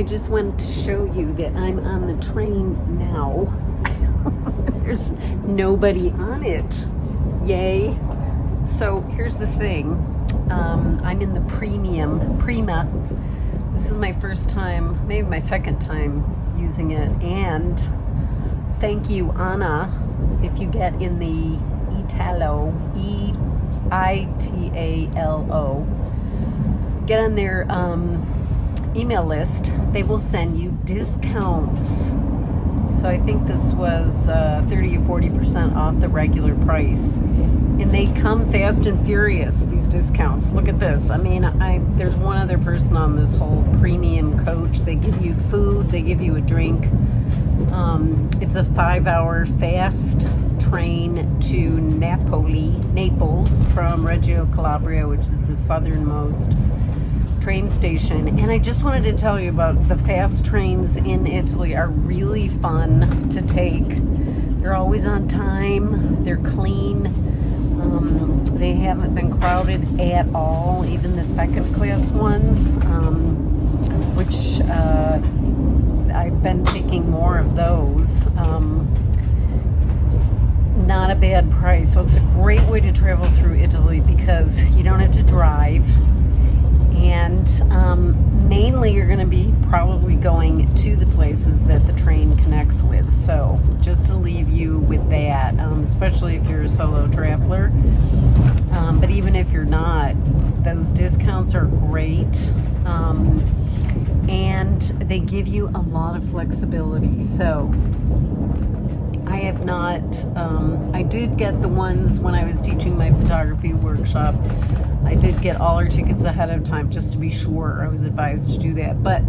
I just wanted to show you that I'm on the train now. There's nobody on it. Yay. So here's the thing. Um, I'm in the premium, Prima. This is my first time, maybe my second time using it. And thank you, Anna, if you get in the Italo, E-I-T-A-L-O, get on their um, email list. They will send you discounts. So I think this was uh, 30 or 40% off the regular price. And they come fast and furious, these discounts. Look at this. I mean, I there's one other person on this whole premium coach. They give you food, they give you a drink. Um, it's a five hour fast train to Napoli, Naples from Reggio Calabria, which is the southernmost train station. And I just wanted to tell you about the fast trains in Italy are really fun to take. They're always on time, they're clean, um, they haven't been crowded at all, even the second class ones, um, which uh, I've been taking more of those. Um, not a bad price. So it's a great way to travel through Italy because you don't have to drive and um, mainly you're going to be probably going to the places that the train connects with. So just to leave you with that um, especially if you're a solo traveler. Um, but even if you're not those discounts are great. Um, and they give you a lot of flexibility. So have not, um, I did get the ones when I was teaching my photography workshop I did get all our tickets ahead of time just to be sure I was advised to do that. But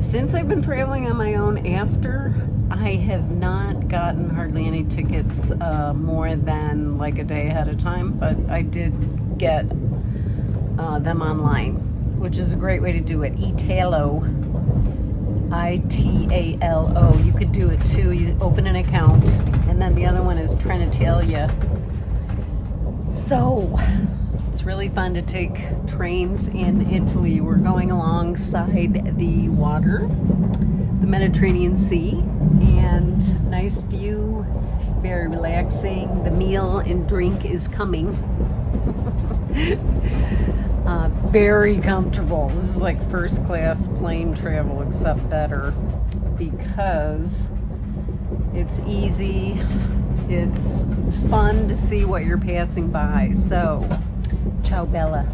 since I've been traveling on my own after, I have not gotten hardly any tickets uh, more than like a day ahead of time, but I did get uh, them online, which is a great way to do it. Italo, I-T-A-L-O. You could do it too. You open an account, and then the other one is Trenitalia. So, it's really fun to take trains in Italy. We're going alongside the water, the Mediterranean Sea, and nice view, very relaxing. The meal and drink is coming. uh, very comfortable. This is like first class plane travel, except better because it's easy. It's fun to see what you're passing by. So, Ciao Bella.